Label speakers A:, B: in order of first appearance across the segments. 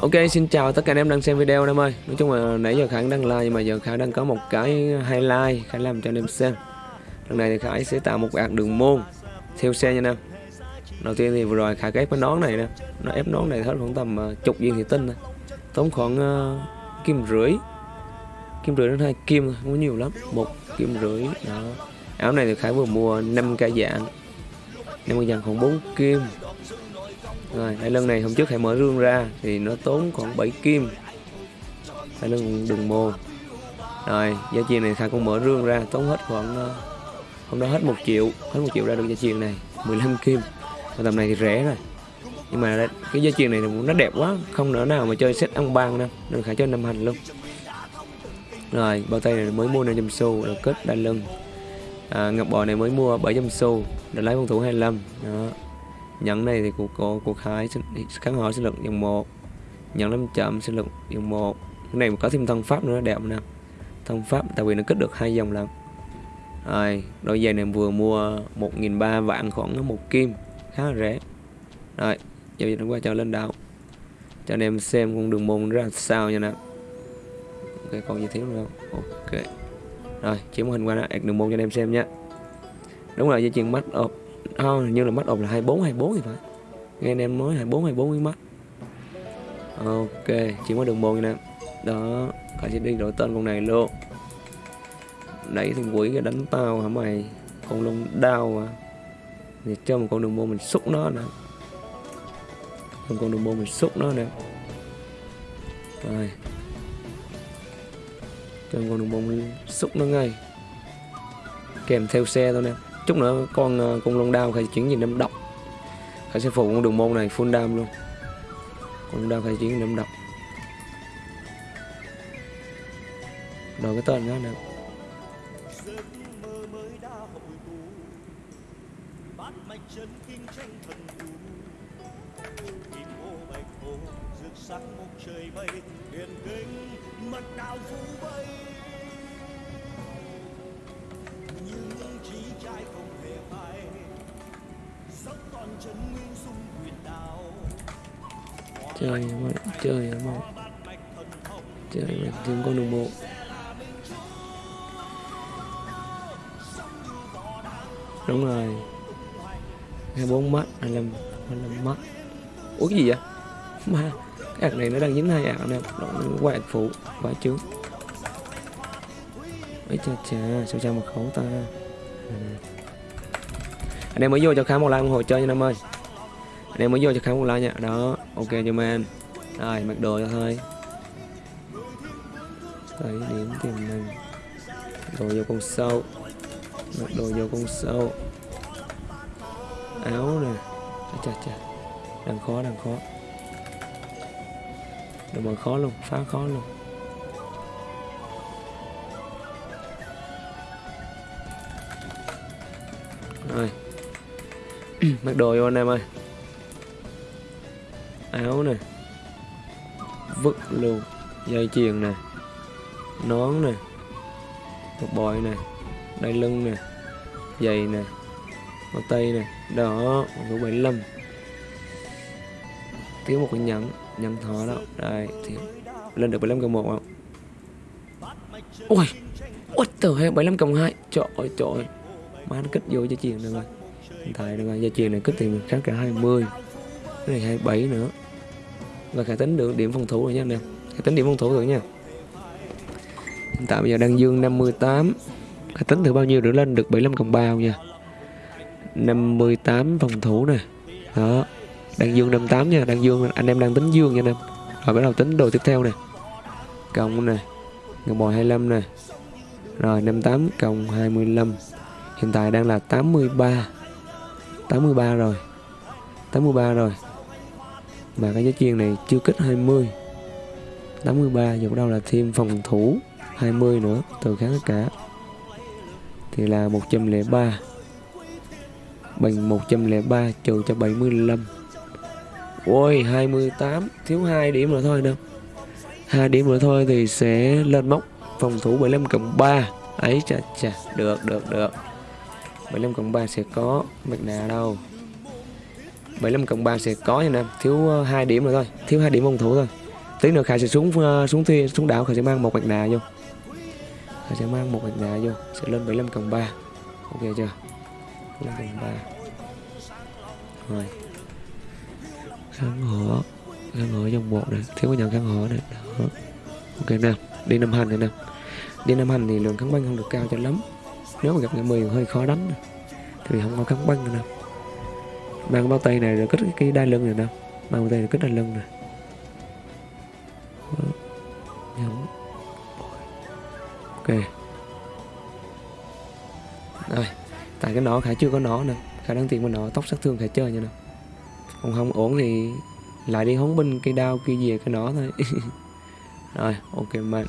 A: Ok xin chào tất cả anh em đang xem video anh em ơi. Nói chung là nãy giờ Khải đang like nhưng mà giờ Khải đang có một cái highlight Khải làm cho anh em xem. Lần này thì Khải sẽ tạo một ạc đường môn Theo xe nha anh em. Đầu tiên thì vừa rồi Khải ép cái nón này nè. Nó ép nón này hết khoảng tầm à, chục viên thị tinh này. Tốn khoảng uh, kim rưỡi. Kim rưỡi đến hai kim không có nhiều lắm. Một kim rưỡi đó. Áo này thì Khải vừa mua 5 ca dạng. 5 ca dạng khoảng 4 kim rồi đai lưng này hôm trước hãy mở rương ra thì nó tốn khoảng 7 kim. Đai lưng đừng mô. Rồi giá chiền này khai cũng mở rương ra tốn hết khoảng ờ, hôm đó hết một triệu hết một triệu ra được giá chiền này 15 kim. Và tầm này thì rẻ rồi. Nhưng mà cái giá chiền này nó đẹp quá không nỡ nào mà chơi set ăn ban đâu nên khải cho năm hành luôn. Rồi bao tay này mới mua 500 xu là kết đai lưng. À, ngọc bò này mới mua 700 xu để lấy con thủ 25 đó. Nhấn này thì của cô của Khải kháng hỏi sinh lực dòng 1 Nhấn 5 chậm sinh lực dòng 1 cái này có thêm thân pháp nữa, đẹp nè. Thân pháp, tại vì nó kích được hai dòng lần. Rồi, đôi giày này vừa mua 1.300 vạn khoảng một kim, khá là rẻ. Rồi giờ chúng qua cho lên đạo cho anh em xem con đường môn ra sao nha nè. Ok, còn gì thiếu nữa không? Ok. Rồi chiếu hình qua đó đường môn cho anh em xem nhé đúng là dây chuyền mắt ộp oh, như là mắt ộp là 24 24 thì phải. Nghe anh em nói 24 24 với mắt ok chỉ có đường môn nè đó cả sẽ đi đổi tên con này luôn. Đẩy thằng quỷ cái đánh tao hả mày? Con lông đau mà thì cho một con đường môn mình xúc nó nè. Một con đường môn mình xúc nó nè. Rồi. Cho con đường môn xúc nó ngay. Kèm theo xe thôi nè chút nữa con ờ, con long đao phải chuyển gì năm độc. Khải sẽ phụ con đường môn này full đam luôn. Con đao phải chuyển năm độc. Rồi cái tên đó được chơi mà chơi mà chơi mà tìm con đường bộ. Đúng rồi. Hai bốn mắt hai à, lăm hai lăm mắt ủa, cái gì vậy? Ma cái ạc này nó đang dính hai ạc nè. Nó qua ạc phụ quả trước. Ấy cha cha sao cha mà khẩu ta? À. Anh em mới vô cho khám một like ủng hộ chơi nha em ơi anh em mới vô cho khám một like nha. Đó, ok cho man rồi, mặc đồ cho thôi thấy điểm tiềm năng đồ vô con sâu. Mặc đồ vô con sâu. Áo nè. Chà chà đang khó đang khó. Đồ mà khó luôn, phá khó luôn. Rồi. Mặc đồ vô anh em ơi áo nè, vứt luôn, dây chuyền nè, nón nè một bội nè, đai lưng nè, giày nè, bao tay nè, đó số 75 thiếu một cái nhẫn nhẫn thỏ đó. Đây thiếu lên được 75 cộng 1 không? Ôi what the hell 75 cộng 2 trời ơi trời ơi. Má nó kích vô dây chuyền rồi hiện tại rồi gia chuyền này kích thì mình khác cả 20 cái này 27 nữa và khả tính được điểm phòng thủ rồi nha anh em. Khả tính điểm phòng thủ rồi nha. Hiện tại bây giờ đang dương 58 khả tính thử bao nhiêu nữa lên được 75 cộng bao nha. 58 phòng thủ nè. Đó. Đang dương 58 nha. Đang dương, anh em đang tính dương nha anh em. Rồi bắt đầu tính đồ tiếp theo nè. Cộng nè. Ngọc bò 25 nè. Rồi 58 cộng 25 hiện tại đang là 83 83 rồi. 83 rồi mà cái giá chiên này chưa kích 20 83 giờ bắt đầu là thêm phòng thủ 20 nữa, từ kháng tất cả thì là 103 bằng 103 trừ cho 75 Ôi 28 thiếu 2 điểm nữa thôi đâu. Hai điểm nữa thôi thì sẽ lên mốc phòng thủ 75 cộng 3 ấy chà chà, được được được. 75 cộng 3 sẽ có mặt nạ đâu. 75 cộng 3 sẽ có nha em thiếu ờ, 2 điểm nữa thôi. Thiếu 2 điểm phòng thủ thôi. Tí nữa khải sẽ xuống ờ, xuống thi, xuống đảo. Khải sẽ mang một mặt nạ vô. Khải sẽ mang một mặt nạ vô. Sẽ lên 75 cộng 3 ok chưa? 75 cộng 3 rồi. Kháng hỏa kháng hỏa dòng một này. Thiếu cái nhận kháng hỏa này. Đó. ok nè. Đi năm hành này nè. Đi năm hành thì lượng kháng băng không được cao cho lắm. Nếu mà gặp người mười hơi khó đánh thì không có kháng băng nữa nè mang bao tay này rồi kích cái đai lưng này nè mang bao tay rồi kích đai lưng này. Nhấn. ok. Rồi. Tại cái nỏ khải chưa có nỏ nè. Khải đang tìm một nỏ tóc sát thương khải chơi nha nè. Còn không ổn thì lại đi hóng binh cây đao kia về cái nỏ thôi. Rồi, ok man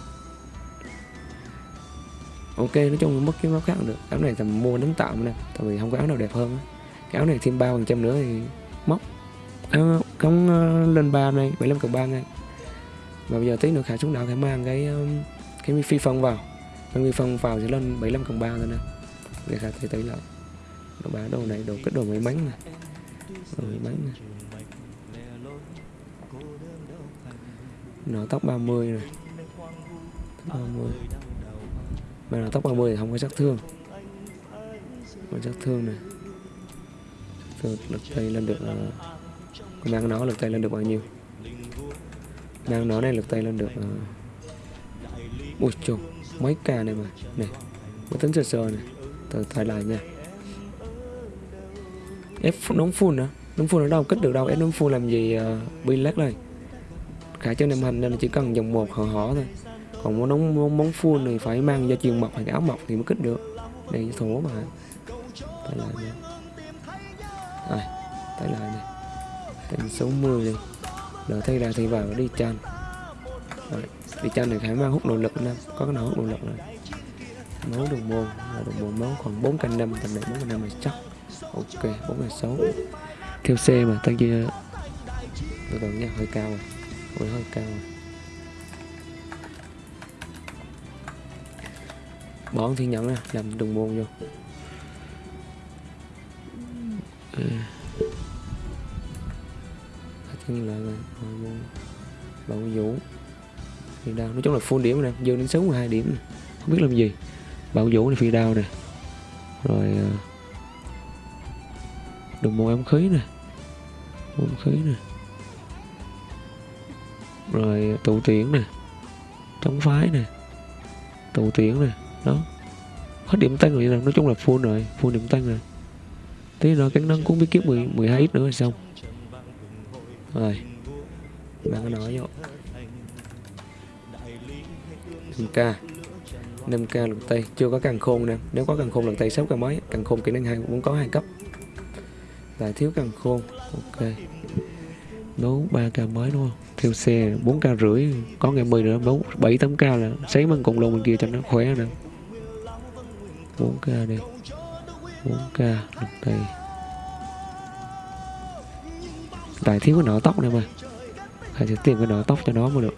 A: ok, nói chung mất cái máu khác được. Áo này tầm mua đánh tạm nè. Tại vì không có áo nào đẹp hơn cái áo này thêm ba phần trăm nữa thì móc. Ờ, à, cống ờ, lên ba này 75 cộng ba ngay và bây giờ tí nữa khả xuống đảo khả mang cái ờ, cái phi phong vào. Cái phi phong vào sẽ lên 75 cộng 3 thôi nè. Để khả thấy tới lại. Đồ bá đồ này đồ cái đồ máy bánh này đồ máy bánh này nó tóc 30 này tóc 30 mà nó tóc 30 thì không có sát thương. Không sát thương này lực tay lên được ờ, uh, mang nó lực tay lên được bao nhiêu? Mang nó này lực tay lên được uh, ui chồng mấy ca này mà. Này mới tính sơ sơ này từ thay lại nha. Ép nóng full nữa. Nóng full ở đâu? Kích được đâu? Ép nóng full làm gì uh, bi lát đây? Khả cho nem hành nên chỉ cần dòng một hờ họ thôi. Còn muốn nóng muốn món full thì phải mang da chiên mọc hay áo mọc thì mới kích được. Đây thổ mà. Thay lại nha tay lại nè tên 60 đi đợi thay ra thì vào, đi chan. Rồi, đi chan này phải mang hút nội lực nè. Có cái nào hút nội lực này máu đồng môn là đồng môn máu khoảng 4 canh năm, tầm này 4 canh năm là chắc. Ok 4 canh 6 theo xe mà tăng chia từ từ nha, hơi cao rồi. Hơi hơi cao rồi. Bón thiên nhẫn nè, làm đồng môn vô. Ừ như là rồi bảo vũ. Phi đao. Nói chung là full điểm nè dư đến 62 điểm này. không biết làm gì. Bảo vũ này phi đao nè. Rồi ờ, đồng môn ám khí nè. Ám khí nè. Rồi ờ, tụ tiễn nè. Chống phái nè. Tụ tiễn nè. Đó. Hết điểm tăng rồi nè nói chung là full rồi full điểm tăng rồi. Tí nữa cắn nâng cũng biết kiếm 10, 12 ít nữa là xong rồi. Bạn có nói vô 5k 5k lực tay chưa có càng khôn nè. Nếu có càng khôn lực tay 6 càng mới. Càng khôn kỹ năng hai cũng có hai cấp. Lại thiếu càng khôn. Ok. Đấu 3 k mới đúng không? Theo xe 4 k rưỡi. Có ngày 10 nữa. Đấu 7 8 k là sấy bằng cùng luôn bên kia cho nó khỏe nè. 4 k đi. 4 k lực tay tại thiếu cái nọ tóc này mà. Phải sẽ tìm cái nọ tóc cho nó mới được.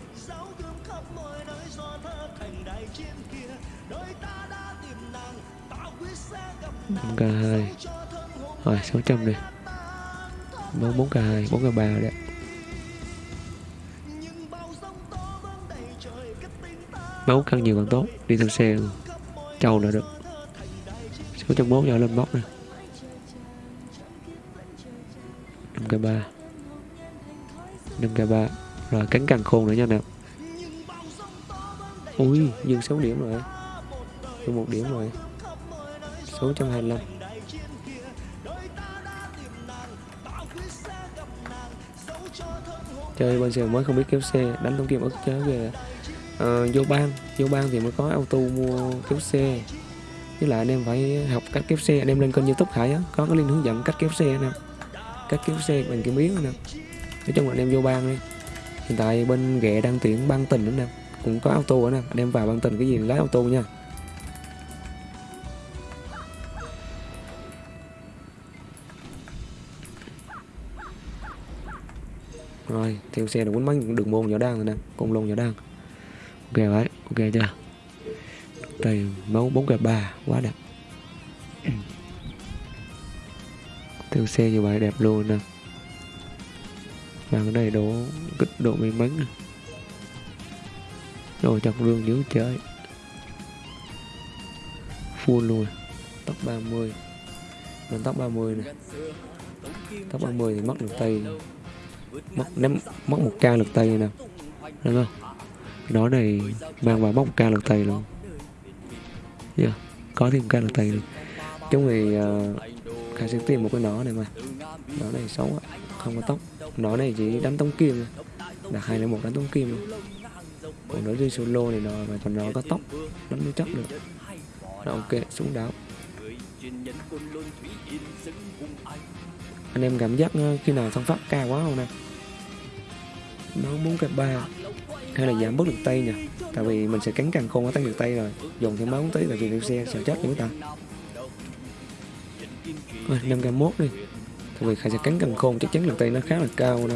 A: K hai. Rồi 600 đi. Bốn bốn k hai, bốn k ba đấy. Máu càng nhiều càng tốt. Đi theo xe trâu là được. 601 giờ lên bóc nè. Năm k ba. 5k3 rồi cánh càng khôn nữa nha nè. Ui nhưng 6 điểm rồi. Dừng một điểm rồi. 625 chơi bên xe mới không biết kéo xe đánh thông kiếm ức chớ về uh, vô ban vô ban thì mới có auto mua kéo xe. Với lại anh em phải học cách kéo xe. Anh em lên kênh youtube khải á có cái link hướng dẫn cách kéo xe nè. Cách kéo xe bằng kiếm yến nè nói chung là anh em vô bang đi. Hiện tại bên ghẹ đang tuyển băng tình nữa nè. Cũng có auto nữa nè. Anh em vào băng tình cái gì lái auto nha. Rồi, theo xe là quấn bắn đường môn nhỏ đang rồi nè. Con lông nhỏ đang ok đấy ok chưa? Đây, máu bốn kẹp ba, quá đẹp. Theo xe như vậy đẹp luôn nè và cái này độ kích độ may mắn nè. Rồi chọc rương dữ chơi. Full luôn. Tóc 30 lên tóc 30 nè. Tóc 30 thì mất được tay. Mất ném mất một ca lực tay nè. Đúng không? Nó này mang vào mất một ca lực tay luôn. Yeah. có thêm ca lực tay luôn. Chúng thì uh, khai sẽ tìm một cái nỏ này mà. Nỏ này xấu á không có tóc nó này chỉ đánh tông kim là hai là một đánh tông kim rồi. còn nó đi solo này nó mà còn nó có tóc đánh mới chắc được. Là ok, xuống đáo. anh em cảm giác ờ, khi nào thăng pháp cao quá không nè? Nó muốn cái ba. Hay là giảm bớt được tay nhỉ? Tại vì mình sẽ cắn càng khôn có tăng được tay rồi. Dùng thêm máu tí tại vì đeo xe, sợ chết chúng ta. Rồi, năm k mốt đi tại vì khai sẽ cắn càng khôn chắc chắn lực tay nó khá là cao nè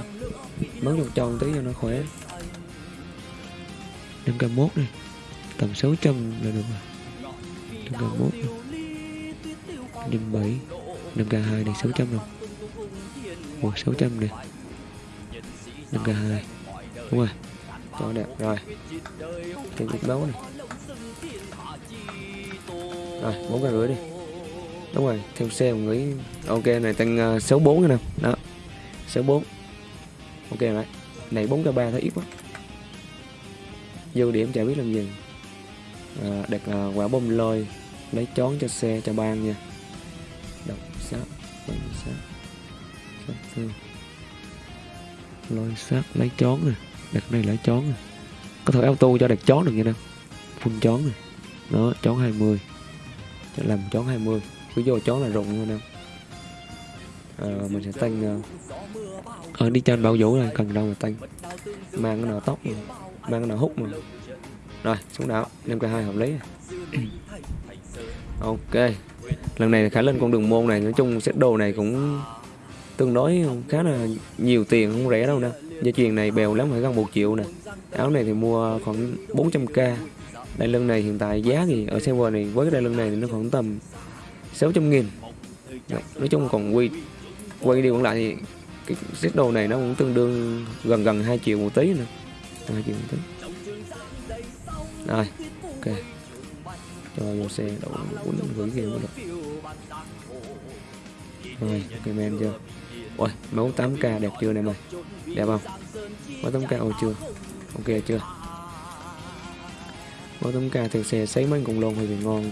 A: bắn một tròn tí cho nó khỏe. 5k1 này tầm 600 là được rồi. 5k1 này. 57 5k2 này 600 rồi một 600 này 5k2 đúng rồi. Cho đẹp. Rồi. Chiếc đấu này. Rồi bốn cái rưỡi đi đúng rồi theo xe một nghĩ ok này tăng ờ, uh, 64 nữa nè. Đó. 64 ok rồi này 4 k 3 thấy ít quá. Dư điểm chả biết làm gì. À, đặt uh, quả bom lôi lấy chón cho xe cho ban nha. Đọc sát bấm sát sát thương lôi sát lấy chón nè. Đặt này lấy chón nè. Có thể auto cho đặt chón được nha nè. Phun chón nè. Đó chón 20 làm chón 20 cứ vô chó là rụng luôn nè à, ờ, mình sẽ tăng uh, đi trên bảo vũ là cần đâu mà tăng. Mang cái nào tóc mà. mang cái nào hút mà. Rồi xuống đảo năm k hai hợp lý. Ok lần này khả lên con đường môn này nói chung set đồ này cũng tương đối khá là nhiều tiền không rẻ đâu nè. Dây chuyền này bèo lắm phải gần một triệu nè. Áo này thì mua khoảng 400k đai lưng này hiện tại giá thì ở server này với cái đai lưng này thì nó khoảng tầm 600 nghìn. Dạ, nói chung còn quy quay đi còn lại thì cái set đồ này nó cũng tương đương gần gần 2 triệu một tí nữa. 2 triệu một tí. Rồi, ok. Cho vô xe đậu quấn gửi kia mới được. Rồi, ok men chưa? Ôi mẫu 8k đẹp chưa này mày? Đẹp không? Mẫu 8k ôi chưa? Ok, chưa? Mẫu 8k theo xe sấy mấy cùng lôn bị ngon.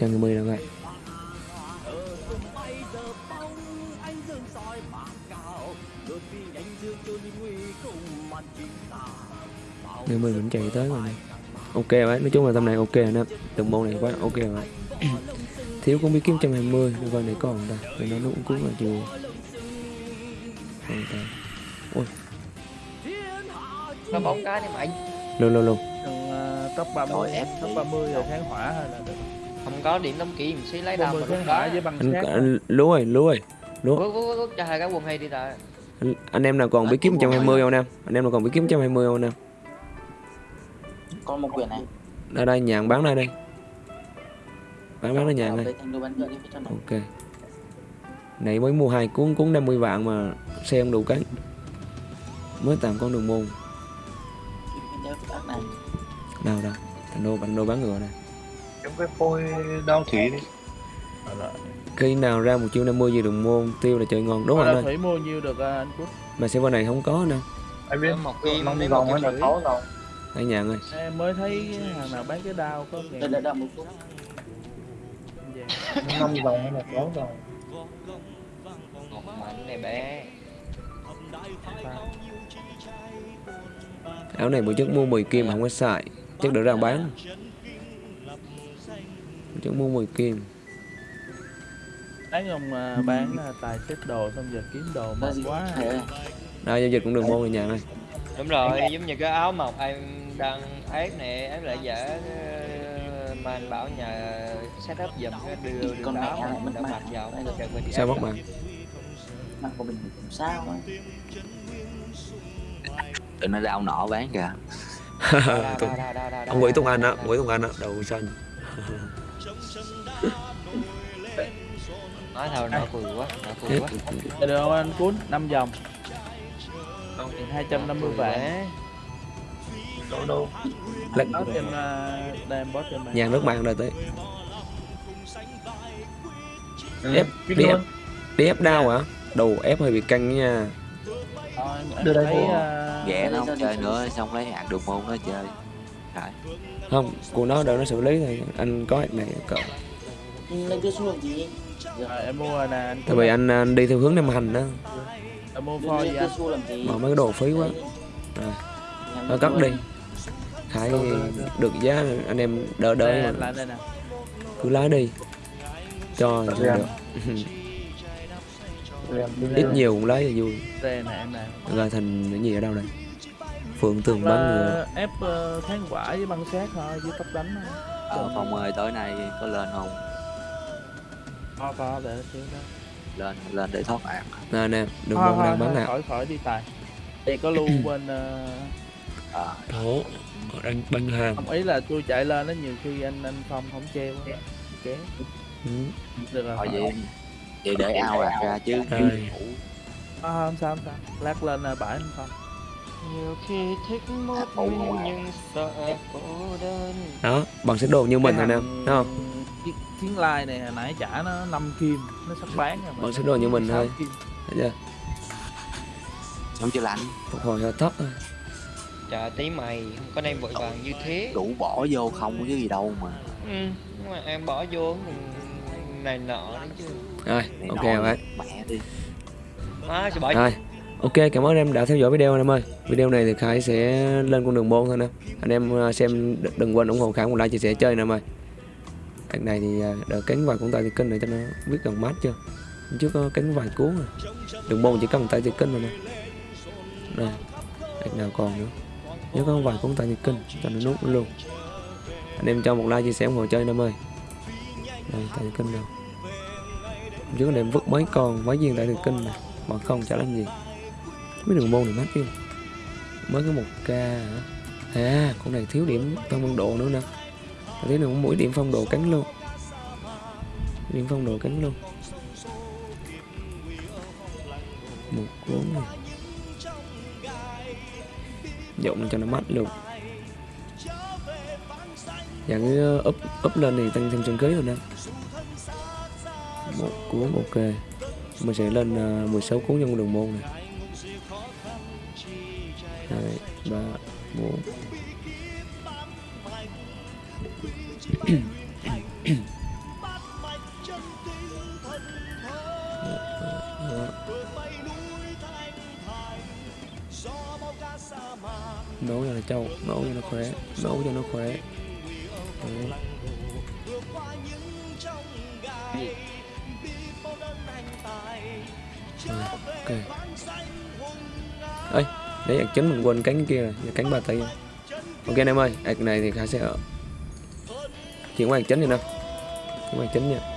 A: người mười đâu vậy? Người mười vẫn chạy tới rồi này ok đấy nói chung là tầm này ok rồi nè từng môn này quá ok rồi. Thiếu cũng biết kiếm 120 được coi này còn ta? Để nó cũng cũng là ta. Ôi.
B: Nó một cái đi mạnh
A: luôn luôn luôn
C: uh, top 30
B: em
C: top 30 rồi tháng hỏa hay là được.
B: Không có điểm đóng kỹ mình xí lấy
C: 30
B: mà lúc
C: hỏa
B: đó
C: với băng
A: anh,
C: sát.
A: anh lúa ơi lúa ơi lúa.
B: Vút, vút, vút, cho hai cái quần hay đi ta?
A: Anh, anh em nào còn biết kiếm 120 không nam? Anh em nào còn biết kiếm 120 không nam?
D: Có một quyển này.
A: Đây đây nhàn bán đây đây. Bán bán đây.
D: đi phía trong này.
A: Ok. Này mới mua hai cuốn cuốn 50 vạn mà xe không đủ cái. Mới tạm con đường môn đâu đâu. Thành đô bạn đô bán ngựa này
E: Giống cái phôi đao thủy đi.
A: Khi nào ra một chiêu 50 gì đường môn tiêu là chơi ngon. Đúng rồi
C: là
A: anh
C: thủy mua nhiêu được à, anh Quốc?
A: Mà server này không có đâu
E: Anh biết
B: một kim
E: năm vòng
B: một kim
E: là sáu vòng
A: anh nhàn ơi.
C: Em mới thấy hàng nào bán cái đao có
D: Đây
C: ngàn
D: đây một phút
E: năm vòng hay là sáu vòng
B: một mảnh này bé.
A: Áo này bữa trước mua 10 kim mà không có xài chắc được ra bán. Trước mua 10 kim.
C: Thấy ông à, bán à, tài xếp đồ xong giờ kiếm đồ mệt quá.
A: đây giao dịch cũng đường môn này nhàn ơi
B: đúng rồi giống như cái áo mộc em đang ép nè ép lại giả ờ, mà anh bảo nhà setup giùm cái đưa đưa
D: Con
B: áo mà đỡ
D: mặt.
B: mặc vào Đừng
A: sao mất bạn
D: mặt của mình cũng sao ấy
F: tụi nó đau nọ bán kìa
B: Đa,
A: ông Nguyễn Tùng Anh á. Nguyễn Tùng Anh á đầu xanh
B: nói thôi nó cười quá nó cười quá.
C: Dạ được không anh cuốn? 5 vòng. Hai trăm năm mươi
B: Cười
C: vạn.
B: quá.
E: đâu đâu.
A: Lật
C: Bot trên uh, đem bot trên mạng
A: nhàn nước mạng rồi tới.
E: Ừ,
A: Ép, đi
E: luôn.
A: đi ép đau hả? Đồ ép hơi bị căng nha.
C: Thôi, em
E: Đưa đây cô.
C: ờ,
F: ghẻ nó không chơi nữa xong lấy hạt đường môn nó chơi. Trời,
A: không cô nó đợi nó xử lý thì anh có hạt này cỡ
D: Ừ, lên đưa xuống làm gì
C: Rồi em mua nè anh
A: tại vì anh, anh đi theo hướng nam hành đó.
C: Em mua gì anh?
A: Mà mấy cái đồ phí quá.
D: Nhằm
A: nó cất
D: luôn.
A: đi. Khải được giá anh em đỡ đỡ cứ lái đi. Cho được ít nhiều cũng lấy là vui.
C: Đây nè em nè.
A: Ra thành cái gì ở đâu đây? Phượng tường bắn ngựa
C: ép ờ, kháng quả với băng xét thôi chứ tóc đánh thôi
F: ờ, phong ơi tối nay có lên không?
C: Có có để xíu đó.
F: Lên lên để thoát ạc
A: nè nè môn
C: thôi,
A: đang bắn
C: thôi,
A: hạt
C: khỏi khỏi đi tài. Đây có lưu bên ờ,
F: ờ
A: thổ đang bắn hàng.
C: không ý là tôi chạy lên đó nhiều khi anh anh phong không treo á. Kéo
A: ừ.
C: được rồi
F: thôi vậy vậy để ao ạc ra chứ
A: Rồi.
C: à, không sao không sao. Lát lên bãi anh phong
B: nhiều khi thích một mình nhưng sợ cô đơn.
A: Đó bằng xếp đồ như mình rồi nè thấy không?
C: Chiến, lai này hồi nãy trả nó 5 kim nó sắp bán rồi
A: Bọn xếp đồ như mình thôi.
C: kim.
A: thấy chưa?
F: Xong chưa lạnh?
A: Phục hồi hơi thấp thôi.
B: Trời tí mày không có đem vội vàng như thế.
F: Đủ bỏ vô không có cái gì đâu mà.
B: Ừ nhưng mà em bỏ vô này nọ đấy chứ.
A: Rồi ok rồi.
F: mẹ đi.
A: Rồi ok cảm ơn em đã theo dõi video anh em ơi. Video này thì khải sẽ lên con đường môn thôi nè. Anh em ờ, xem đừng quên ủng hộ khải một like chia sẻ chơi nè em ơi. Đợt này thì ờ, đỡ cánh vài con tay thì kinh này cho nó biết gần mát chưa? Hôm trước có cánh vài cuốn rồi. Đường môn chỉ cần tay thì kinh rồi nè. Đây đợt nào còn nữa? Nhớ có vài cuốn tay thì kinh cho nó nút luôn. Anh em cho một like chia sẻ ủng hộ chơi anh em ơi. Đây tay thì kinh đâu chứ có để em vứt mấy con, mấy viên đại đường kinh mà mà không chả làm gì. Mấy đường môn này mát chứ. Mới có một ca hả? À con này thiếu điểm phong độ nữa nè. Thiếu được mỗi điểm phong độ cánh luôn. Điểm phong độ cánh luôn. Một cuốn này. Dụng cho nó mắt luôn. Dạng cái úp up up lên thì tăng thêm chân kế rồi nè. Vâng, một cuốn ok. Mình sẽ lên à, uh, 16 cuốn trong đường môn này. Hai ba bốn. Nấu cho nó trâu nấu cho nó khỏe nấu cho nó khỏe. Đấy. Ơi đấy ạc chính mình quên cánh kia rồi cánh ba tay ok anh em ơi ạc này thì khả sẽ chuyển qua ạc chính đi nè chuyển qua ạc chính nha.